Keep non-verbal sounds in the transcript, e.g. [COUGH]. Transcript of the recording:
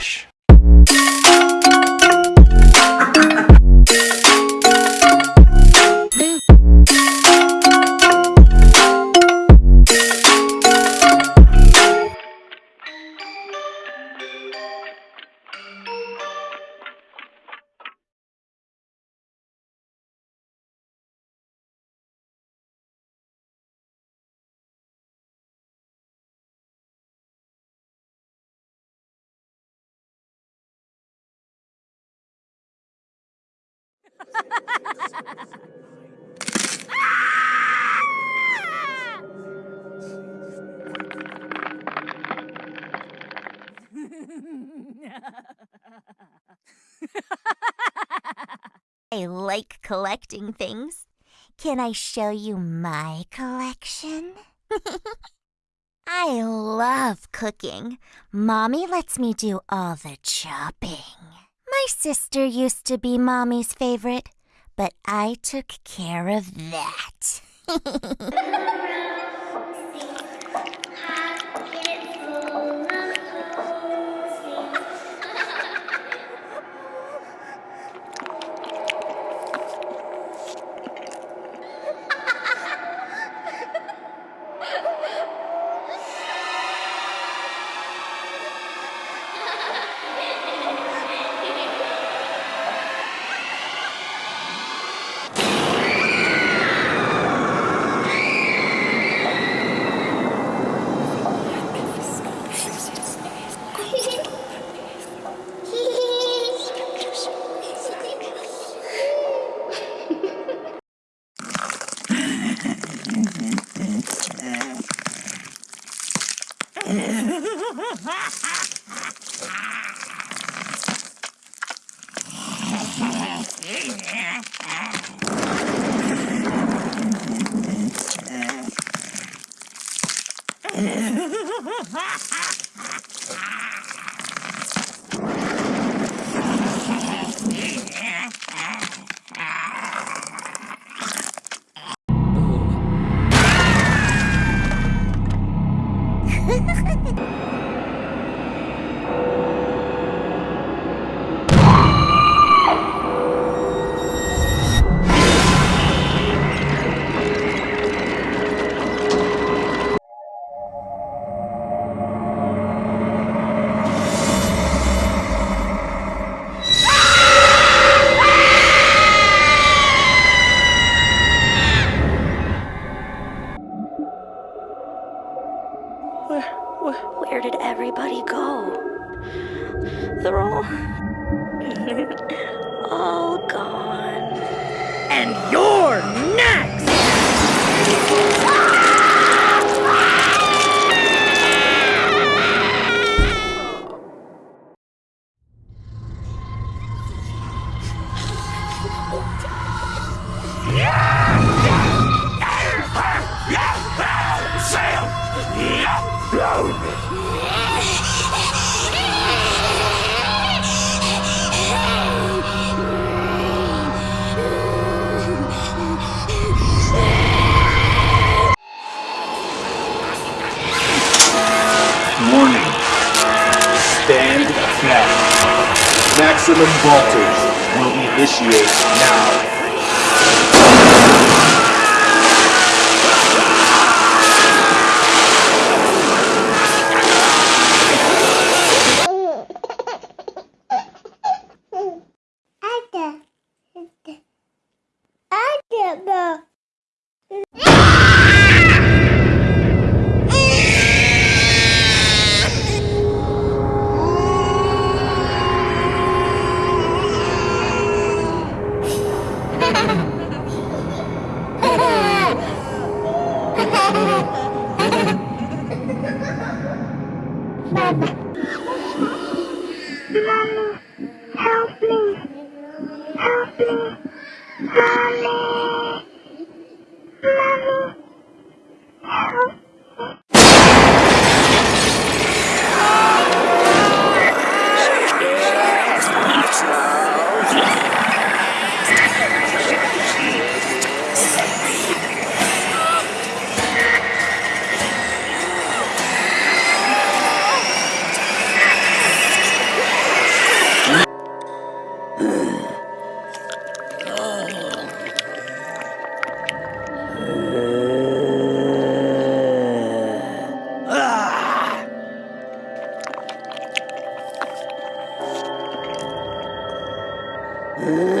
Relaxa. I like collecting things. Can I show you my collection? [LAUGHS] I love cooking. Mommy lets me do all the chopping. My sister used to be Mommy's favorite, but I took care of that. [LAUGHS] Ha ha ha! All gone. And you're next! Warning. Stand back. Maximum voltage will initiate now. Ada. Ada. Ada. Mama, help me, help me, help me. Uh,